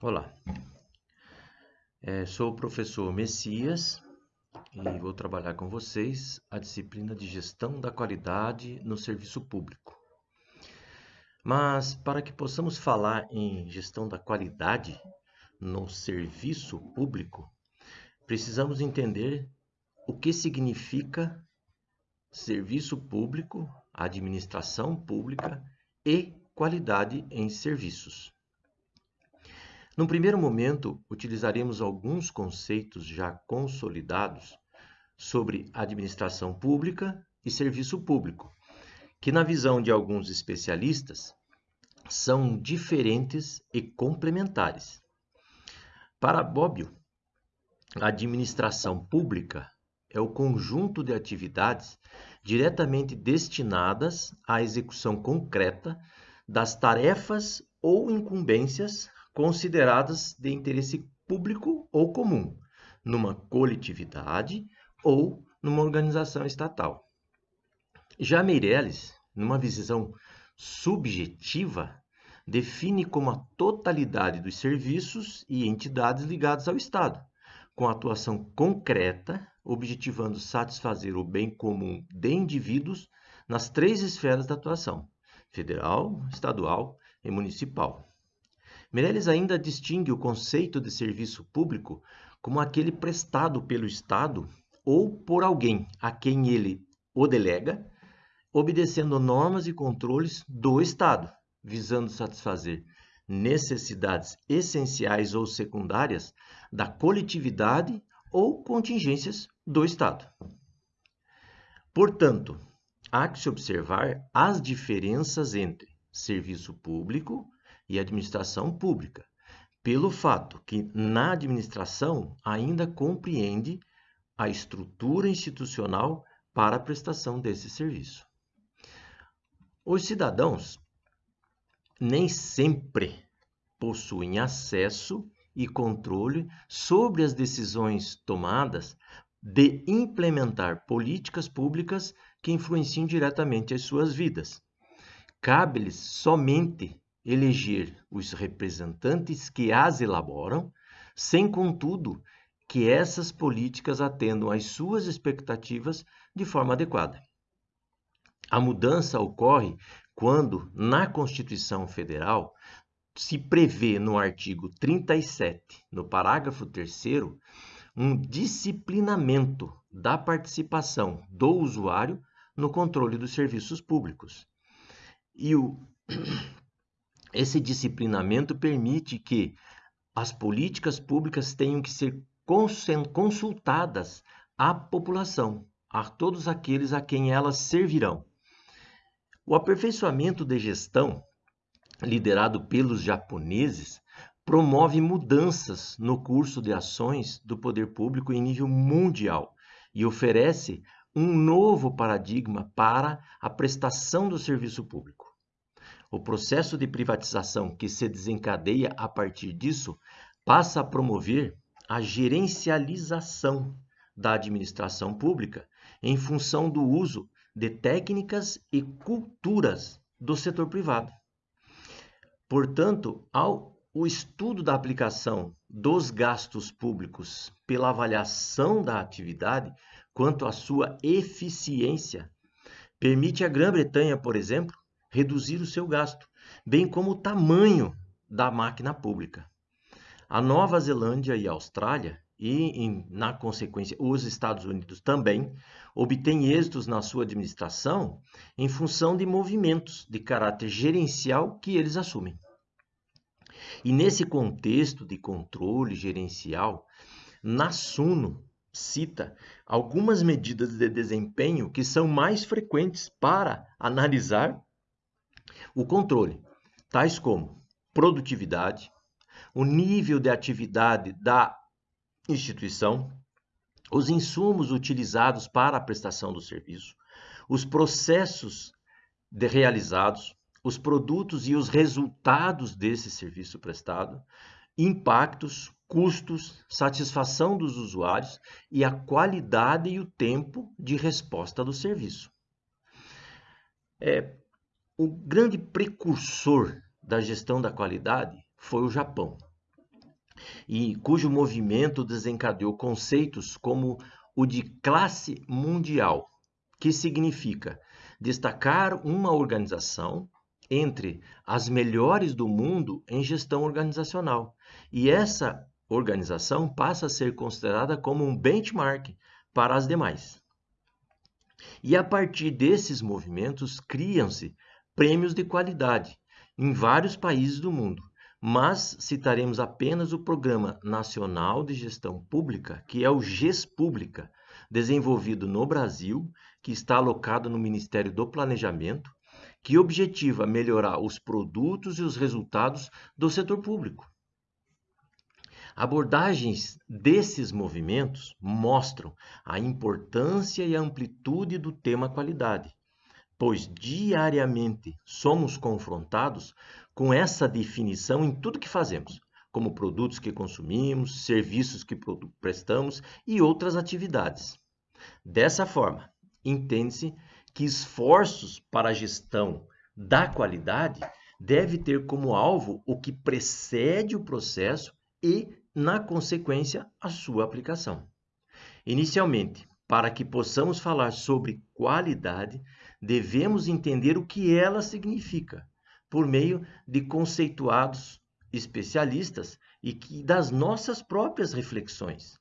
Olá, é, sou o professor Messias e vou trabalhar com vocês a disciplina de Gestão da Qualidade no Serviço Público. Mas para que possamos falar em gestão da qualidade no serviço público, precisamos entender o que significa serviço público, administração pública e qualidade em serviços. Num primeiro momento, utilizaremos alguns conceitos já consolidados sobre administração pública e serviço público, que, na visão de alguns especialistas, são diferentes e complementares. Para Bobbio, a administração pública é o conjunto de atividades diretamente destinadas à execução concreta das tarefas ou incumbências consideradas de interesse público ou comum, numa coletividade ou numa organização estatal. Já Meirelles, numa visão subjetiva, define como a totalidade dos serviços e entidades ligados ao Estado, com atuação concreta, objetivando satisfazer o bem comum de indivíduos nas três esferas da atuação: federal, estadual e municipal. Meirelles ainda distingue o conceito de serviço público como aquele prestado pelo Estado ou por alguém a quem ele o delega, obedecendo normas e controles do Estado, visando satisfazer necessidades essenciais ou secundárias da coletividade ou contingências do Estado. Portanto, há que se observar as diferenças entre serviço público e administração pública, pelo fato que na administração ainda compreende a estrutura institucional para a prestação desse serviço. Os cidadãos nem sempre possuem acesso e controle sobre as decisões tomadas de implementar políticas públicas que influenciam diretamente as suas vidas. Cabe-lhes somente eleger os representantes que as elaboram, sem contudo que essas políticas atendam às suas expectativas de forma adequada. A mudança ocorre quando, na Constituição Federal, se prevê no artigo 37, no parágrafo 3, um disciplinamento da participação do usuário no controle dos serviços públicos. E o esse disciplinamento permite que as políticas públicas tenham que ser consultadas à população, a todos aqueles a quem elas servirão. O aperfeiçoamento de gestão, liderado pelos japoneses, promove mudanças no curso de ações do poder público em nível mundial e oferece um novo paradigma para a prestação do serviço público. O processo de privatização que se desencadeia a partir disso passa a promover a gerencialização da administração pública em função do uso de técnicas e culturas do setor privado. Portanto, ao o estudo da aplicação dos gastos públicos pela avaliação da atividade quanto à sua eficiência permite à Grã-Bretanha, por exemplo, reduzir o seu gasto, bem como o tamanho da máquina pública. A Nova Zelândia e a Austrália, e, em, na consequência os Estados Unidos também, obtêm êxitos na sua administração em função de movimentos de caráter gerencial que eles assumem. E nesse contexto de controle gerencial, Nassuno cita algumas medidas de desempenho que são mais frequentes para analisar o controle, tais como produtividade, o nível de atividade da instituição, os insumos utilizados para a prestação do serviço, os processos realizados, os produtos e os resultados desse serviço prestado, impactos, custos, satisfação dos usuários e a qualidade e o tempo de resposta do serviço. É, o grande precursor da gestão da qualidade foi o Japão. e cujo movimento desencadeou conceitos como o de classe mundial, que significa destacar uma organização entre as melhores do mundo em gestão organizacional. E essa organização passa a ser considerada como um benchmark para as demais. E a partir desses movimentos criam-se prêmios de qualidade em vários países do mundo, mas citaremos apenas o Programa Nacional de Gestão Pública, que é o GES Pública, desenvolvido no Brasil, que está alocado no Ministério do Planejamento, que objetiva melhorar os produtos e os resultados do setor público. Abordagens desses movimentos mostram a importância e a amplitude do tema qualidade, pois diariamente somos confrontados com essa definição em tudo que fazemos, como produtos que consumimos, serviços que prestamos e outras atividades. Dessa forma, entende-se que esforços para a gestão da qualidade deve ter como alvo o que precede o processo e na consequência, a sua aplicação. Inicialmente, para que possamos falar sobre qualidade, devemos entender o que ela significa, por meio de conceituados especialistas e que das nossas próprias reflexões.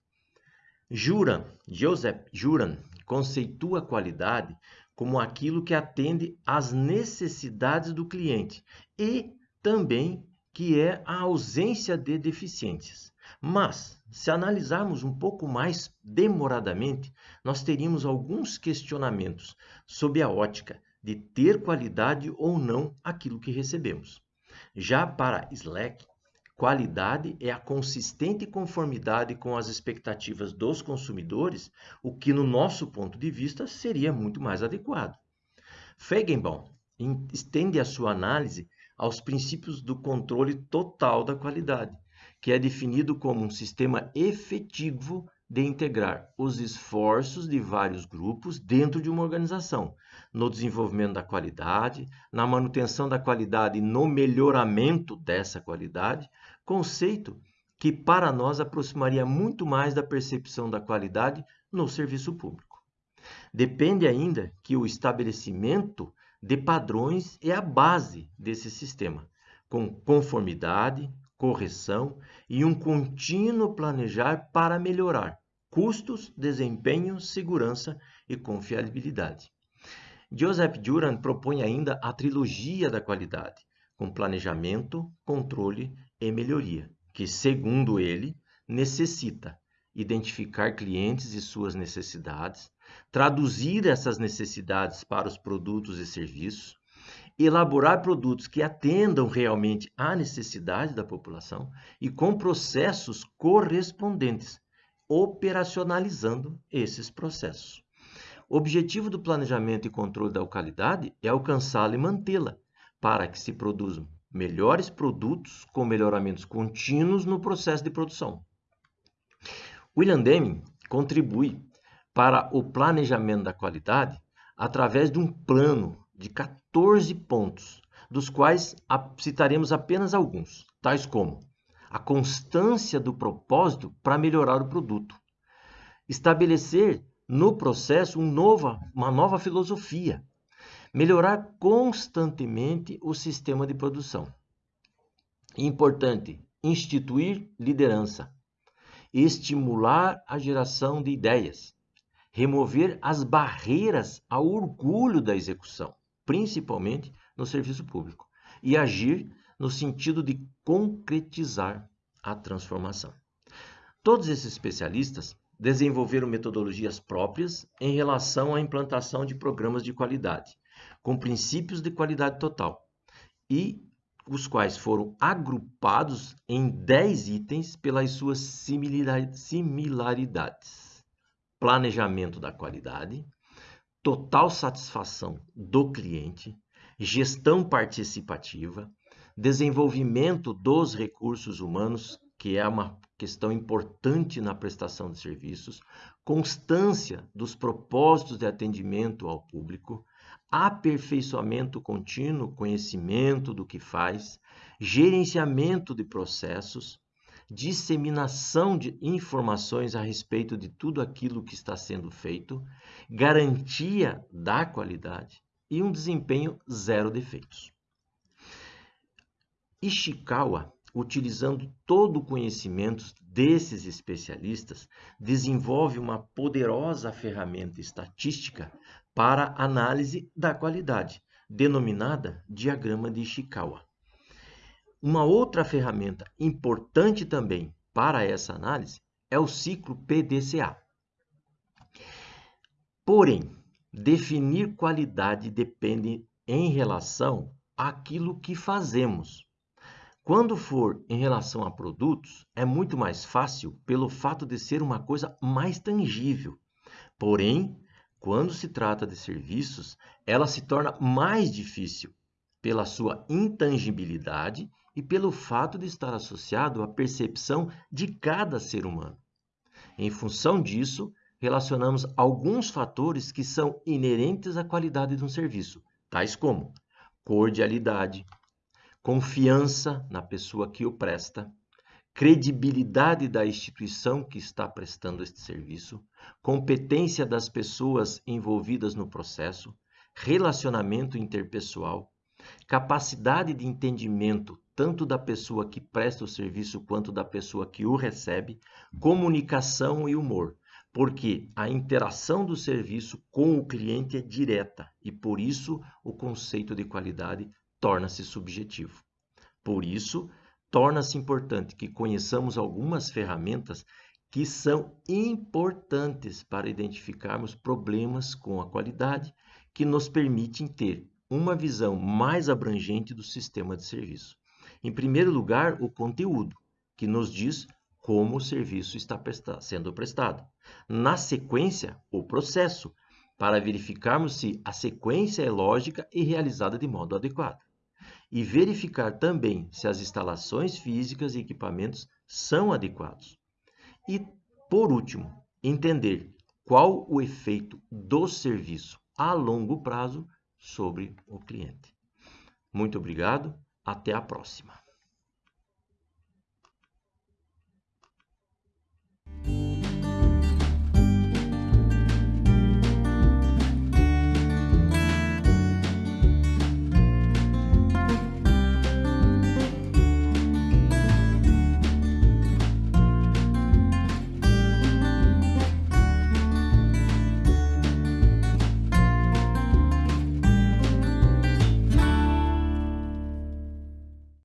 Juran, Joseph Juran, conceitua a qualidade como aquilo que atende às necessidades do cliente e também que é a ausência de deficiências. Mas, se analisarmos um pouco mais demoradamente, nós teríamos alguns questionamentos sob a ótica de ter qualidade ou não aquilo que recebemos. Já para Slack, qualidade é a consistente conformidade com as expectativas dos consumidores, o que, no nosso ponto de vista, seria muito mais adequado. Feigenbaum estende a sua análise aos princípios do controle total da qualidade, que é definido como um sistema efetivo de integrar os esforços de vários grupos dentro de uma organização, no desenvolvimento da qualidade, na manutenção da qualidade e no melhoramento dessa qualidade, conceito que para nós aproximaria muito mais da percepção da qualidade no serviço público. Depende ainda que o estabelecimento de padrões é a base desse sistema, com conformidade, correção e um contínuo planejar para melhorar custos, desempenho, segurança e confiabilidade. Joseph Duran propõe ainda a trilogia da qualidade, com planejamento, controle e melhoria, que, segundo ele, necessita identificar clientes e suas necessidades, traduzir essas necessidades para os produtos e serviços, elaborar produtos que atendam realmente à necessidade da população e com processos correspondentes, operacionalizando esses processos. O objetivo do planejamento e controle da qualidade é alcançá-la e mantê-la, para que se produzam melhores produtos com melhoramentos contínuos no processo de produção. William Deming contribui para o planejamento da qualidade através de um plano de 14 pontos, dos quais citaremos apenas alguns, tais como a constância do propósito para melhorar o produto, estabelecer no processo um uma nova filosofia, melhorar constantemente o sistema de produção. Importante, instituir liderança, estimular a geração de ideias, remover as barreiras ao orgulho da execução, principalmente no serviço público, e agir no sentido de concretizar a transformação. Todos esses especialistas desenvolveram metodologias próprias em relação à implantação de programas de qualidade, com princípios de qualidade total, e os quais foram agrupados em 10 itens pelas suas similaridades: planejamento da qualidade, total satisfação do cliente, gestão participativa, desenvolvimento dos recursos humanos, que é uma questão importante na prestação de serviços, constância dos propósitos de atendimento ao público, aperfeiçoamento contínuo, conhecimento do que faz, gerenciamento de processos, disseminação de informações a respeito de tudo aquilo que está sendo feito, garantia da qualidade e um desempenho zero defeitos. Ishikawa, utilizando todo o conhecimento desses especialistas, desenvolve uma poderosa ferramenta estatística para análise da qualidade, denominada diagrama de Ishikawa. Uma outra ferramenta importante também para essa análise é o ciclo PDCA. Porém, definir qualidade depende em relação àquilo que fazemos. Quando for em relação a produtos, é muito mais fácil pelo fato de ser uma coisa mais tangível. Porém, quando se trata de serviços, ela se torna mais difícil pela sua intangibilidade e pelo fato de estar associado à percepção de cada ser humano. Em função disso, relacionamos alguns fatores que são inerentes à qualidade de um serviço, tais como cordialidade, confiança na pessoa que o presta, credibilidade da instituição que está prestando este serviço, competência das pessoas envolvidas no processo, relacionamento interpessoal, capacidade de entendimento tanto da pessoa que presta o serviço quanto da pessoa que o recebe, comunicação e humor, porque a interação do serviço com o cliente é direta e por isso o conceito de qualidade torna-se subjetivo. Por isso, torna-se importante que conheçamos algumas ferramentas que são importantes para identificarmos problemas com a qualidade que nos permitem ter uma visão mais abrangente do sistema de serviço. Em primeiro lugar, o conteúdo, que nos diz como o serviço está sendo prestado. Na sequência, o processo, para verificarmos se a sequência é lógica e realizada de modo adequado. E verificar também se as instalações físicas e equipamentos são adequados. E, por último, entender qual o efeito do serviço a longo prazo sobre o cliente. Muito obrigado até a próxima.